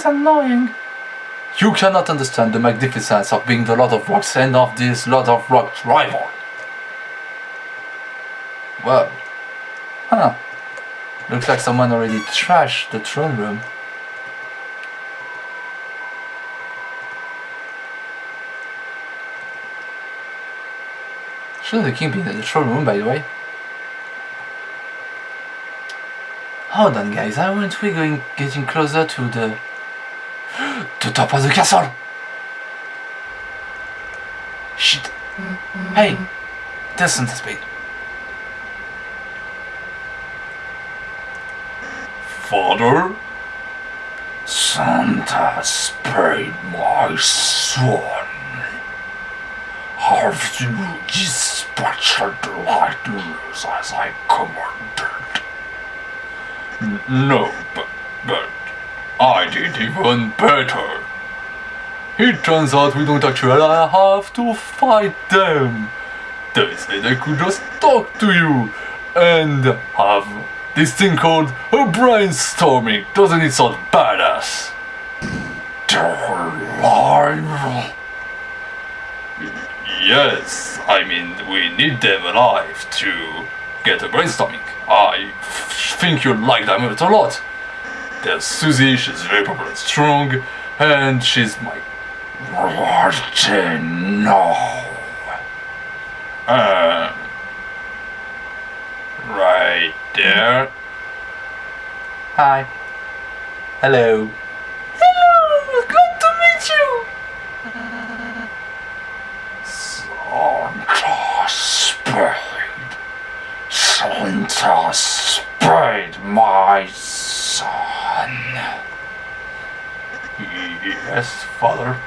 is annoying. You cannot understand the magnificence of being the Lord of Rocks and of this Lord of Rocks rival. Well, huh. Looks like someone already trashed the throne room. Shouldn't the king be in the throne room, by the way? Hold on, guys. Aren't we going getting closer to the the top of the castle? Shit. Hey, there's Santa Spade. Father? Santa Spade, my son. Have you dispatched the lightnings as I commanded? No, but, but I did even better. It turns out we don't actually have to fight them. They said I could just talk to you and have this thing called a brainstorming. Doesn't it sound badass? Alive. Yes, I mean, we need them alive to get a brainstorming. I think you'll like them a lot. There's Susie, she's very popular and strong, and she's my Martin, no. Uh, right there. Hi. Hello. Hello, good to meet you. Santa Spade. Santa Spade, my son. Yes, father.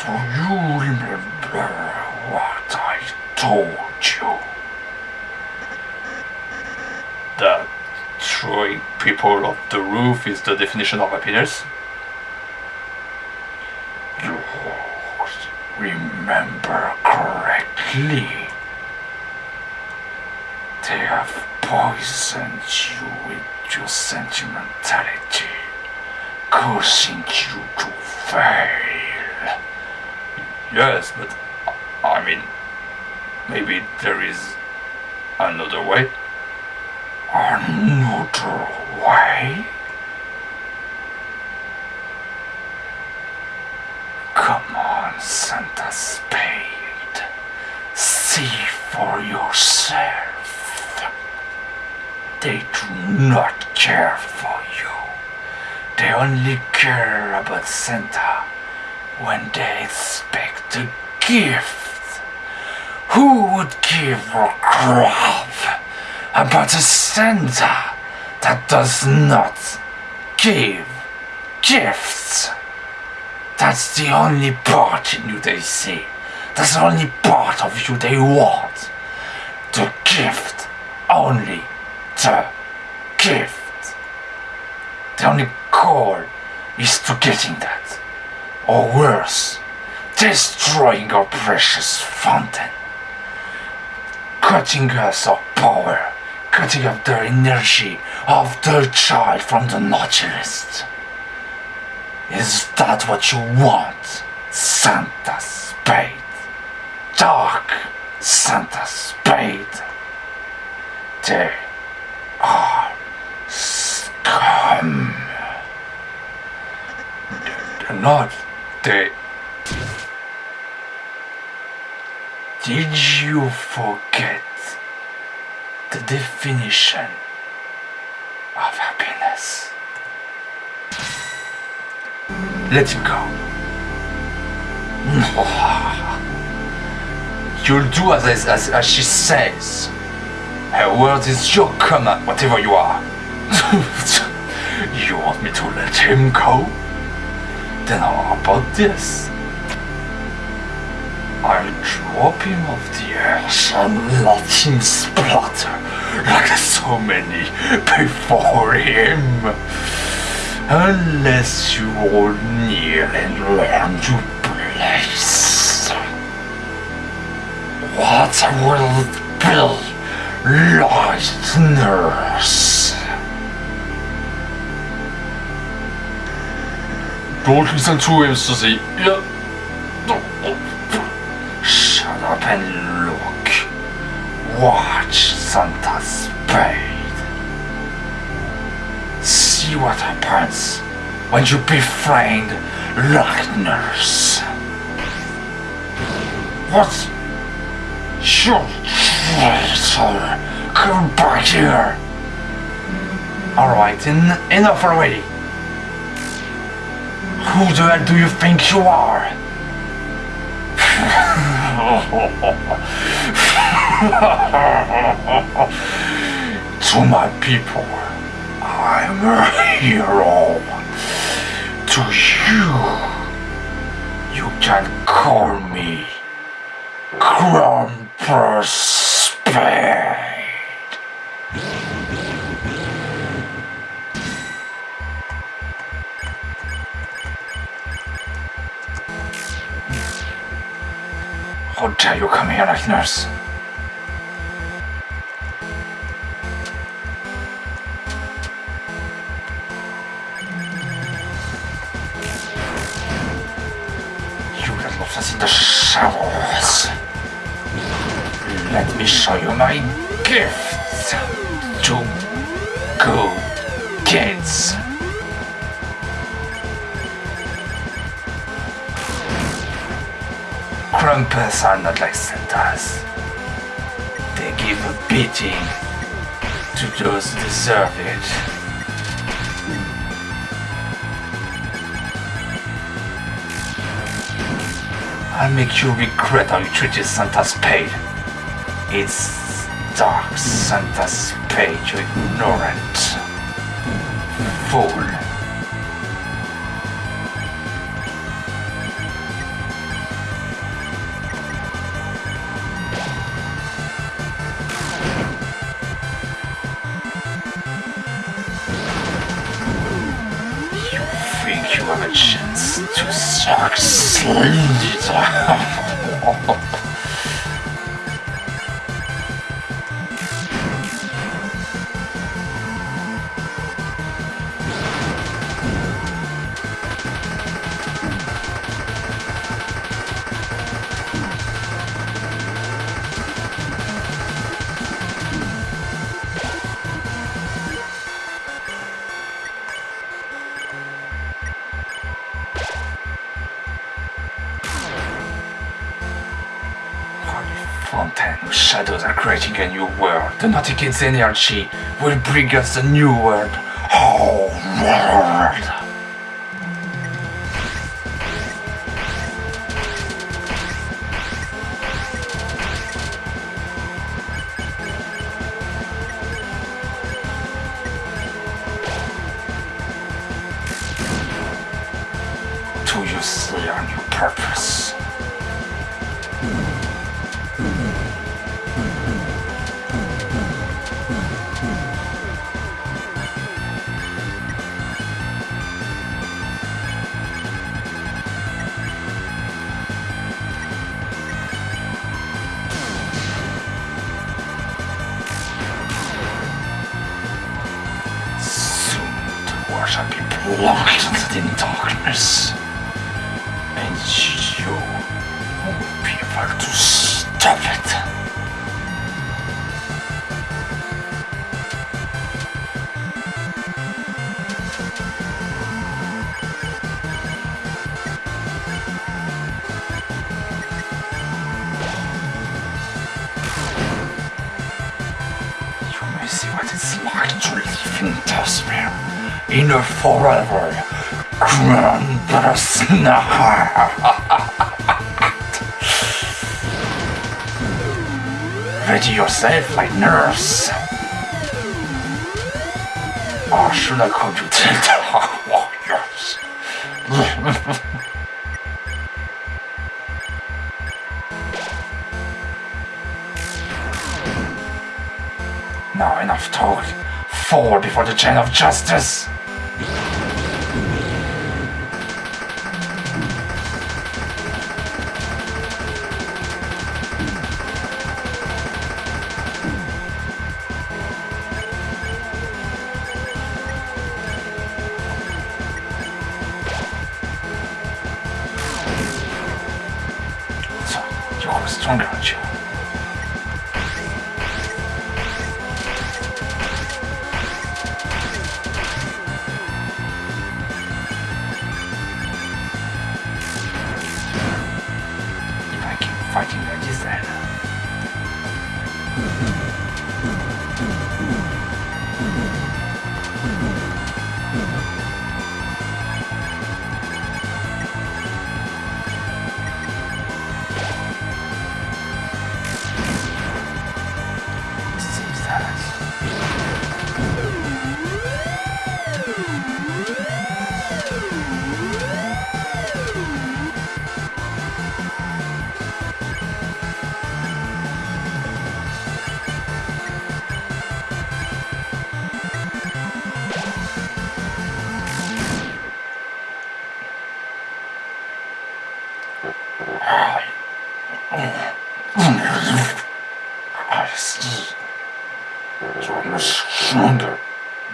Do you remember what I told you? That throwing people off the roof is the definition of happiness? You remember correctly. They have poisoned you with your sentimentality, causing you to fail. Yes, but I mean, maybe there is another way. Another way? Come on, Santa Spade. See for yourself. They do not care for you. They only care about Santa when they expect a gift. Who would give a crap about a Santa that does not give gifts? That's the only part in you they see. That's the only part of you they want. The gift. Only the gift. The only goal is to getting that. Or worse, destroying our precious fountain. Cutting us our power. Cutting off the energy of the child from the Nautilus. Is that what you want, Santa Spade? Dark Santa Spade. They are scum. They're not. They. Did you forget the definition of happiness? Let him go. You'll do as, as, as she says. Her word is your command, whatever you are. you want me to let him go? Then how about this? Him off the earth and let him like so many before him. Unless you all kneel and learn to place. What will be listeners? Don't listen to him, Susie. Yeah. Santa's spade. See what happens when you befriend Lightners. What? You traitor! Come back here! Alright, en enough already. Who the hell do you think you are? Oh, oh, oh, to my people, I'm a hero. To you, you can call me Krampus Spade. How dare you come here like nurse? Show you my gifts to good kids. Crumpets are not like Santas. They give a beating to those who deserve it. I'll make you regret how you treated Santa's spade. It's dark Santa's spade, you ignorant fool. You think you have a chance to succeed? Kids energy will bring us a new world. To live in a forever night. Ready yourself, Lightner. Or should I call you Delta Warriors? Now enough talk. Fall before the chain of justice.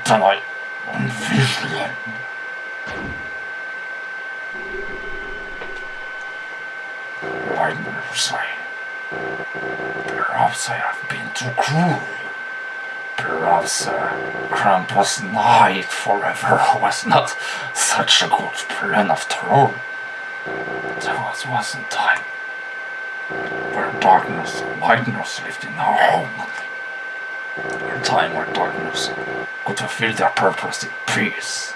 I envisioned. Why must I? Perhaps I have been too cruel. Perhaps uh, Krampus Night Forever was not such a good plan after all. There was once a time where darkness and lightness lived in our home. A time where darkness could fulfill their purpose in peace.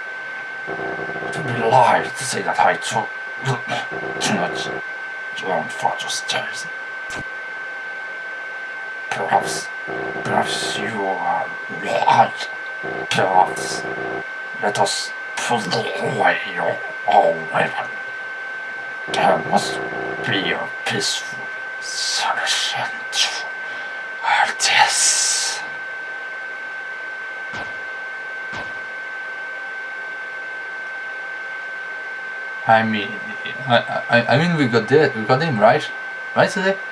It would be a lie to say that I took too much long father's stairs. Perhaps, perhaps you are right. Perhaps let us put away your old weapon. There must be a peaceful solution to all this. I mean, I, I, I mean, we got that, we got him right, right today.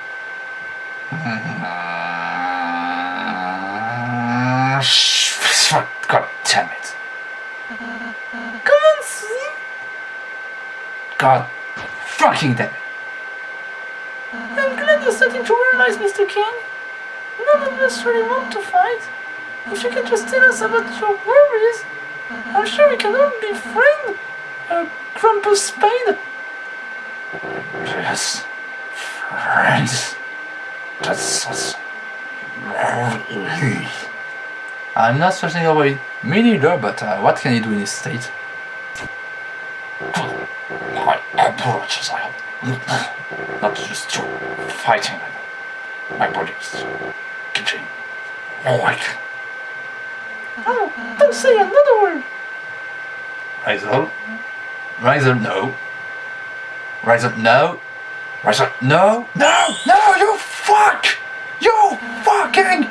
God damn it. Come on, Susie. God fucking damn it. I'm glad you're starting to realize, Mr. King. None of us really want to fight. If you can just tell us about your worries, I'm sure we can all be friends. Uh, Krampus Spade. Yes. Friends. That's I'm not searching over it. Me neither, but uh, what can he do in this state? My approaches I not just to fighting my body is getting weak. Oh, don't say another word. Riser. up, no. Rise up, no. Rise up, No. no, no, you fuck! You fucking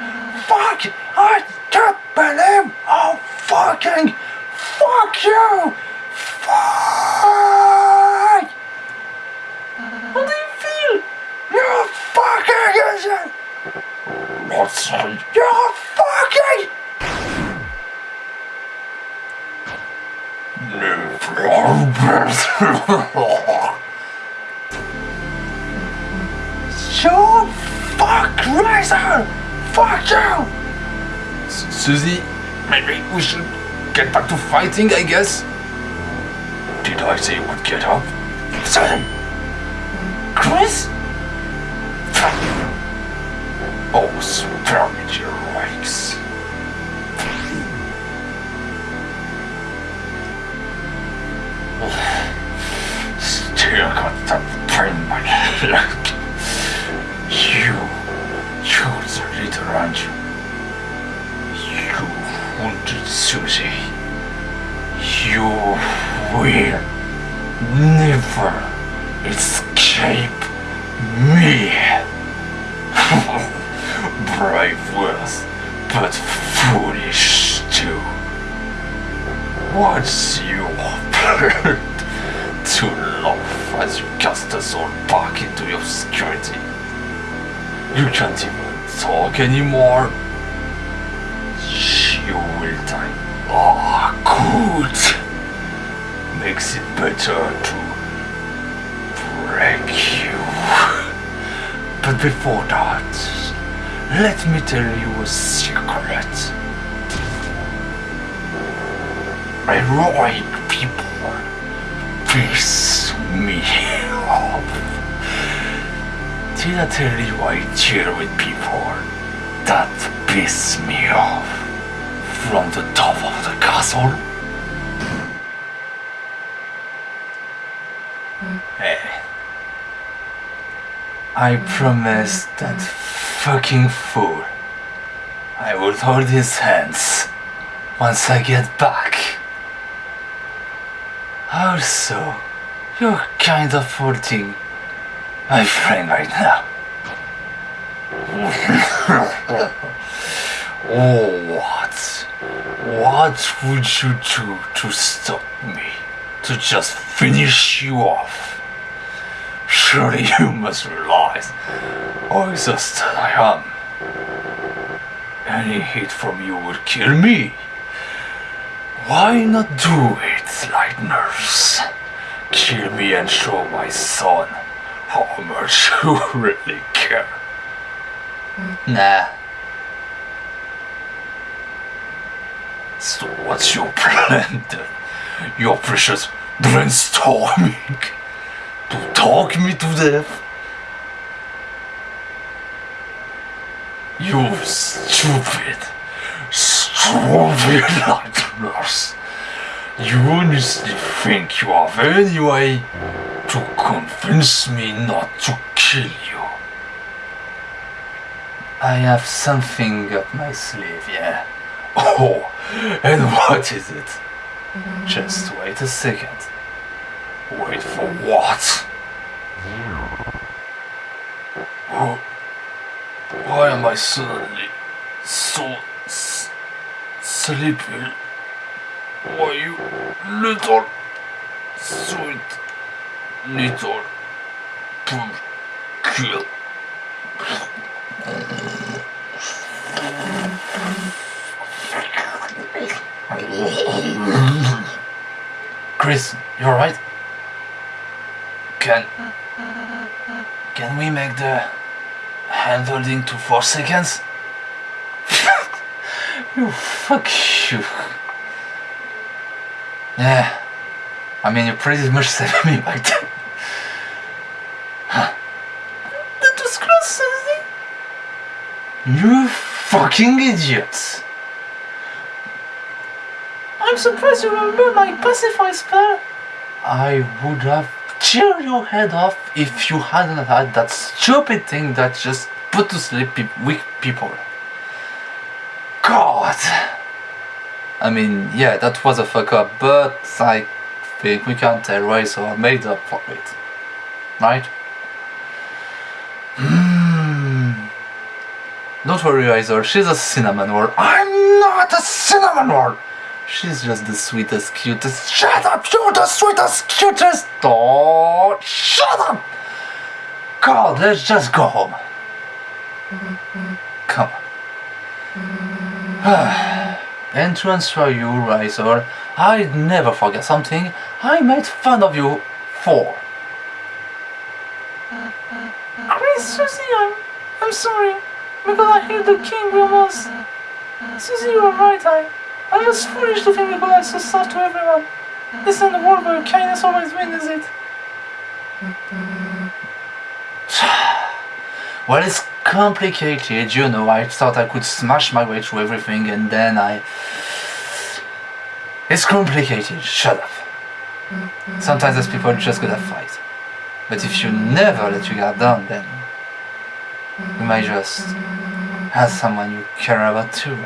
fuck! I can't believe how fucking fuck you! Fuck! How do you feel? You fucking idiot! What's You fucking You fuck Ralsei! Fuck you! Susie, maybe we should get back to fighting, I guess. Did I say you would get up? Say, Kris? Oh, spare me your legs. Still got in my leg. You, you're the leader, aren't you? Wounded Susie. You will never escape me. Brave words, but foolish too. What's to laugh as you cast us all back into your security? You can't even talk anymore. You will die. Ah, good. Makes it better to break you. But before that, let me tell you a secret. I people piss me off. Did I tell you I cheer with people that piss me off from the top of the castle? Hey. I promised that fucking fool I would hold his hands once I get back. Also, you're kind of hurting my friend right now. oh, what? What would you do to stop me? To just finish you off? Surely you must realize oh, how exhausted I am. Any hit from you would kill me. Why not do it, nurse? Kill me and show my son how much you really care. Nah. So what's your plan then? Your precious brainstorming to talk me to death? You stupid, Lightner. You honestly think you have any way to convince me not to kill you? I have something up my sleeve, yeah. Oh, and what is it? Just wait a second. Wait for what? Why am I suddenly so sleepy? Why you little sweet little kill. Kris, you alright? Can can we make the hand holding to four seconds? You fuck you. Yeah. I mean you pretty much saved me back then. That was close, Susie. You fucking idiots. I'm surprised you remember my pacify spell. I would have cheered your head off if you hadn't had that stupid thing that just put to sleep pe- weak people. God. I mean, yeah, that was a fuck up, but I think we can't tell Ralsei made up for it. Right? Hmm. Don't worry, Ralsei, she's a cinnamon roll. I'm not a cinnamon roll! She's just the sweetest, cutest. Shut up! You're the sweetest, cutest. Oh, shut up! God, let's just go home. Come on. and to answer you, Ralsei, I'd never forget something I made fun of you for. Kris, Susie, I'm, I'm sorry. Because I hear the king almost. Susie, you are right. I, I was foolish to think because I so sad to everyone. This isn't the world where kindness always wins, is it? Well, it's complicated, you know. I thought I could smash my way through everything and then I. It's complicated, shut up. Mm-hmm. Sometimes there's people just gonna fight. But if you never let your guard down, then you might just mm-hmm. have someone you care about too.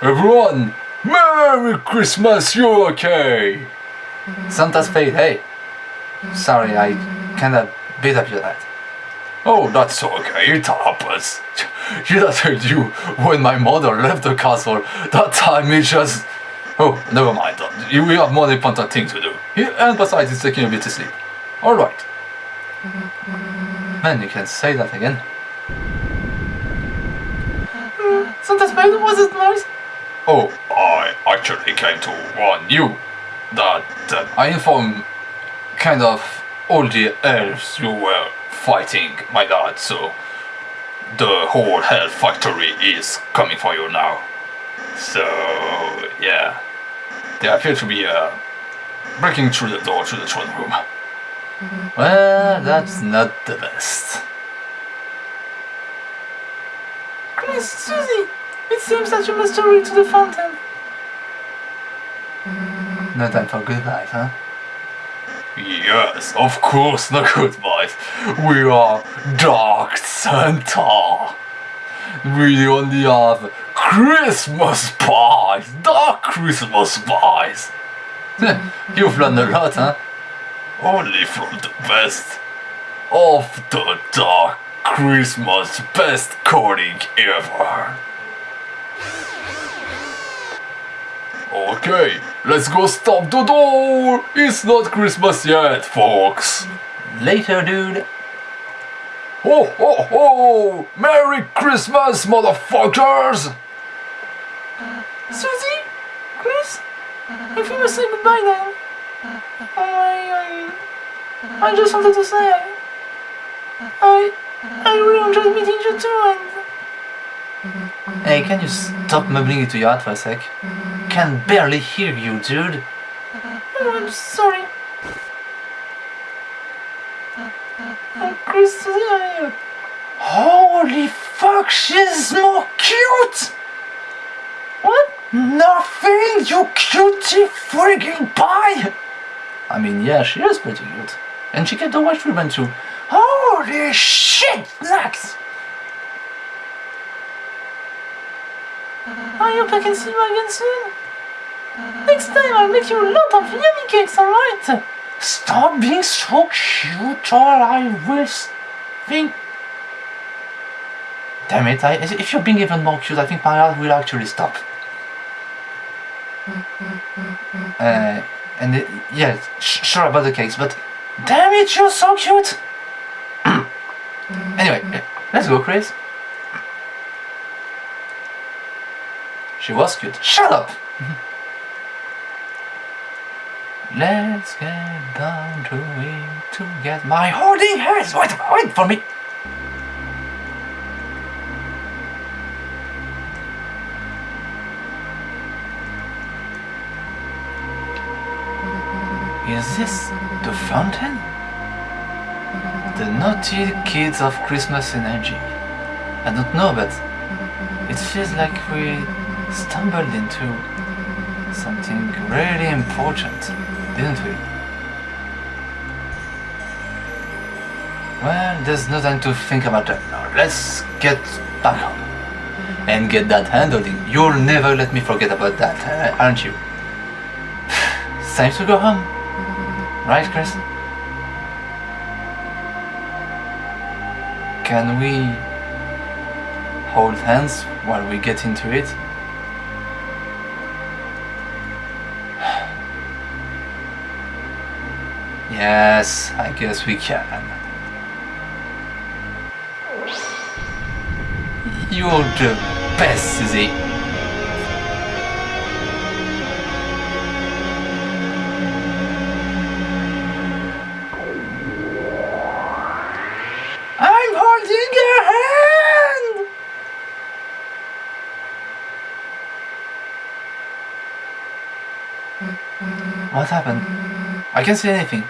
Everyone, Merry Christmas, you okay? Mm-hmm. Santa Spade, hey. Sorry, I kinda beat up your dad. Oh, that's okay, it happens. You that heard you when my mother left the castle. That time it just... Oh, never mind. You- We have more important things to do. And besides, it's taking a bit to sleep. Alright. Man, you can say that again. Santa Spade, was it nice? Oh, I actually came to warn you that, that I informed kind of all the elves you were fighting my god, so the whole hell factory is coming for you now. So, yeah. They appear to be uh, breaking through the door to the throne room. Well, that's not the best. Kris, Susie, it seems that you must hurry to the fountain. No time for good goodbyes, huh? Yes, of course, no goodbyes. We are Dark Santa. We only have Christmas pies, dark Christmas pies. Hm, you've learned a lot, huh? Only from the best of the dark Christmas best coding ever. Okay, let's go stop the door. It's not Christmas yet, folks. Later, dude. Ho ho ho! Merry Christmas, motherfuckers! Uh, Susie? Kris? If you must say goodbye now. Oh, I, I, I just wanted to say I, I, I really enjoyed meeting you too and Hey, can you stop mumbling into your heart for a sec? I can barely hear you, dude. oh, I'm sorry. Kris, Susie, uh, Holy fuck, she's more cute! what? Nothing, you cutie frigging pie! I mean, yeah, she is pretty cute. And she kept the white ribbon too. Holy shit, Max! I hope I can see you again soon. Next time I'll make you a lot of yummy cakes, alright? Stop being so cute or I will think... Damn it, I, if you're being even more cute, I think my heart will actually stop. Uh, and it, yeah, sh- sure about the cakes, but damn it, you're so cute! anyway, uh, let's go, Kris. She was cute. Shut up! Let's get down to it to get my holding hands. Wait, wait for me. Is this the fountain? The naughty kids of Christmas energy. I don't know, but it feels like we stumbled into something really important, didn't we? Well, there's no time to think about that now. Let's get back home and get that handling. You'll never let me forget about that, uh, aren't you? Time to go home. Right, Kris? Can we hold hands while we get into it? Yes, I guess we can. You're the best, Susie. I'm holding your hand! What happened? I can't see anything.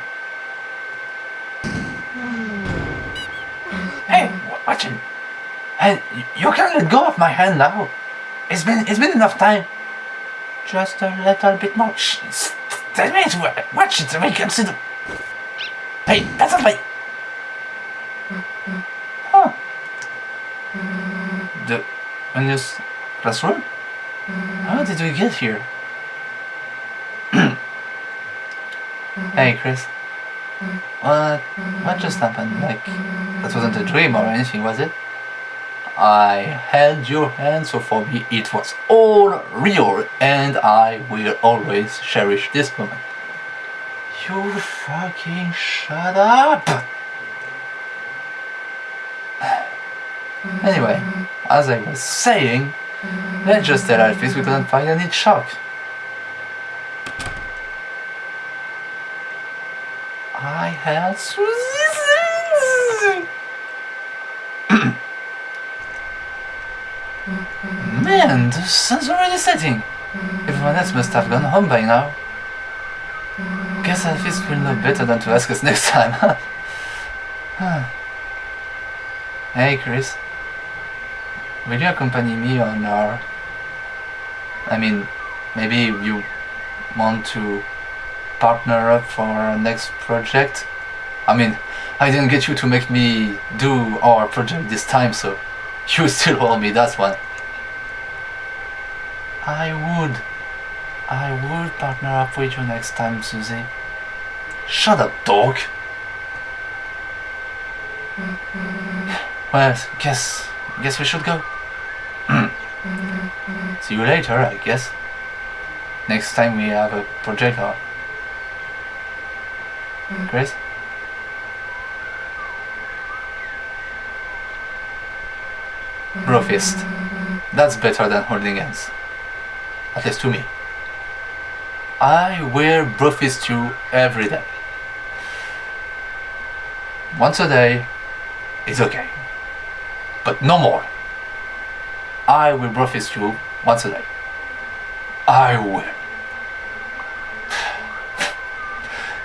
You can let go of my hand now. It's been it's been enough time. Just a little bit more. Ten minutes. wa- Watch it the. Hey, that's not my. Huh. The unused classroom. How did we get here? hey, Kris. What? What just happened? Like, that wasn't a dream or anything, was it? I held your hand, so for me it was all real, and I will always cherish this moment. You fucking shut up! Anyway, as I was saying, let's just tell Alphys we couldn't find any chalk. I had Susie. Man, the sun's already setting. Everyone else must have gone home by now. Guess Alphys will know better than to ask us next time. Huh. hey, Kris. Will you accompany me on our... I mean, maybe you want to partner up for our next project? I mean, I didn't get you to make me do our project this time, so you still owe me that one. I would. I would partner up with you next time, Susie. Shut up, dog. Well, guess guess we should go. See you later, I guess. Next time we have a project or Kris? Brofist. That's better than holding hands. At least to me. I wear Brofist you every day. Once a day is okay. But no more. I will Brofist you once a day. I will.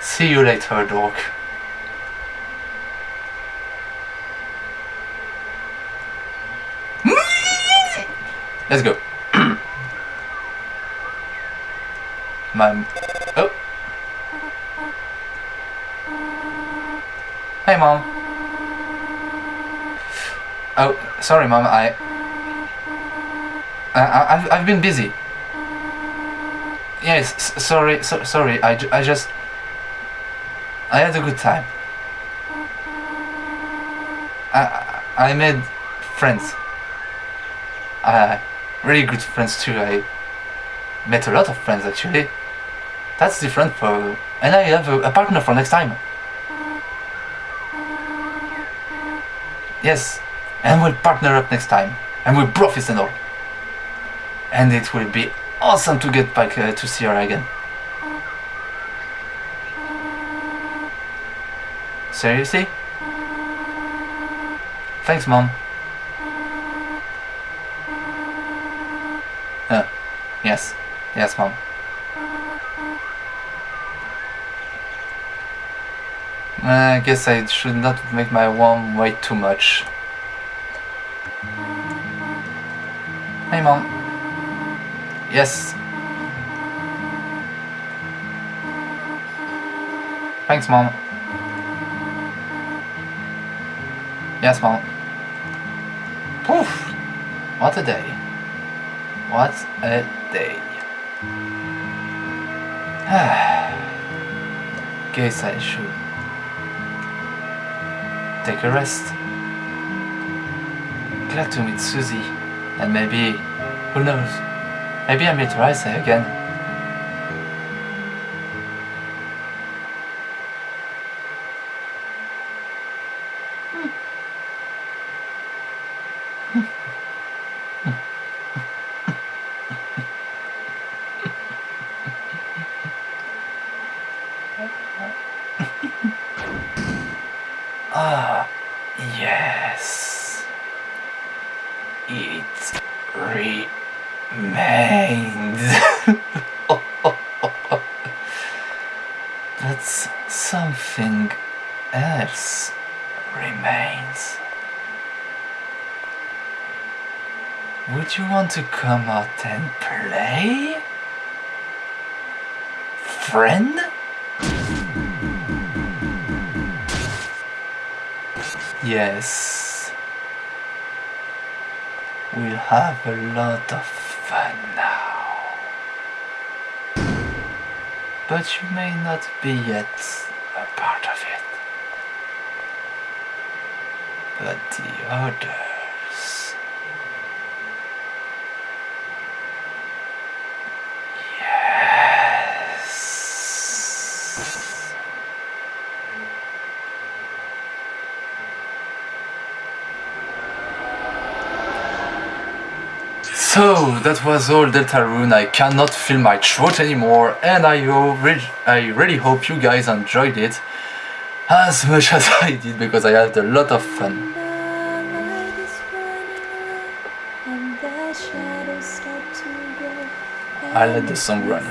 See you later, dog. Let's go. My oh. Hey, mom. Oh, sorry, mom. I. I I've, I've been busy. Yes, sorry, so, sorry. I, I just. I had a good time. I I made friends. Uh, really good friends too. I met a lot of friends actually. That's different for, and I have a, a partner for next time. Yes, and we'll partner up next time, and we'll profit and all. And it will be awesome to get back uh, to see her again. Seriously? Thanks, mom. Uh, yes, yes, mom. Uh, I guess I should not make my mom wait too much. Hey, mom. Yes. Thanks, mom. Yes, mom. Poof! What a day. What a day. Guess I should take a rest. Glad to meet Susie, and maybe, who knows, maybe I meet Ralsei again. Ah, yes. It remains. but something else remains. Would you want to come out and play? Friend? Yes. We'll have a lot of fun now. But you may not be yet a part of it. But the others. Yes. So that was all Deltarune. I cannot feel my throat anymore, and I, re- I really hope you guys enjoyed it. as much as I did because I had a lot of fun. The light is running away, and the shadows start to grow. I let the song run.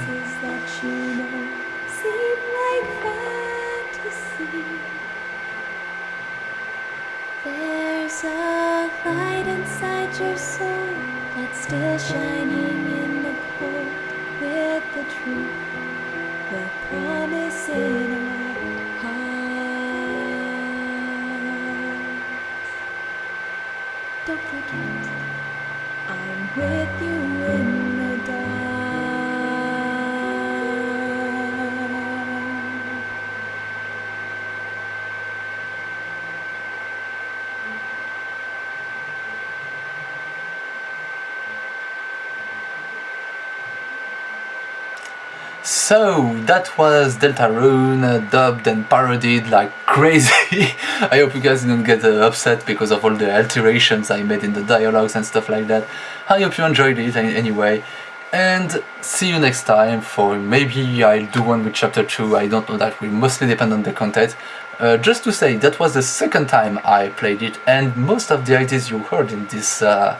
So that was Deltarune uh, dubbed and parodied like crazy. I hope you guys didn't get uh, upset because of all the alterations I made in the dialogues and stuff like that. I hope you enjoyed it anyway. And see you next time for maybe I'll do one with chapter 2, I don't know that will mostly depend on the content. Uh, just to say, that was the second time I played it and most of the ideas you heard in this uh,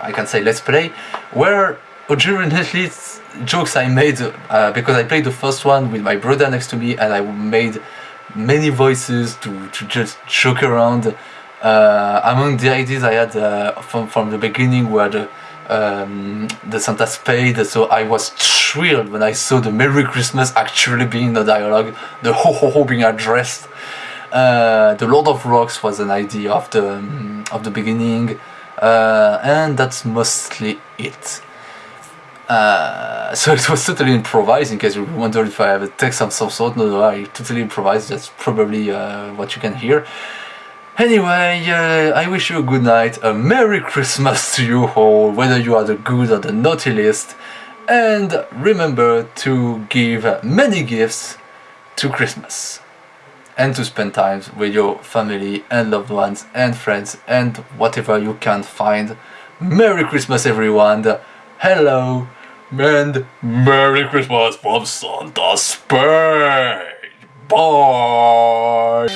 I can say let's play, were originally jokes I made uh, because I played the first one with my brother next to me and I made many voices to, to just joke around. Uh, among the ideas I had uh, from, from the beginning were the, um, the Santa Spade, so I was thrilled when I saw the Merry Christmas actually being the dialogue, the ho ho ho being addressed. Uh, the Lord of Rocks was an idea of the um, of the beginning, uh, and that's mostly it. Uh, so it was totally improvised. In case you wonder if I have a text of some sort, no, no, I totally improvised. That's probably uh, what you can hear. Anyway, uh, I wish you a good night, a Merry Christmas to you all, whether you are the good or the naughty list, and remember to give many gifts to Christmas and to spend time with your family and loved ones and friends and whatever you can find. Merry Christmas, everyone! Hello and Merry Christmas from Santa Spade! Bye!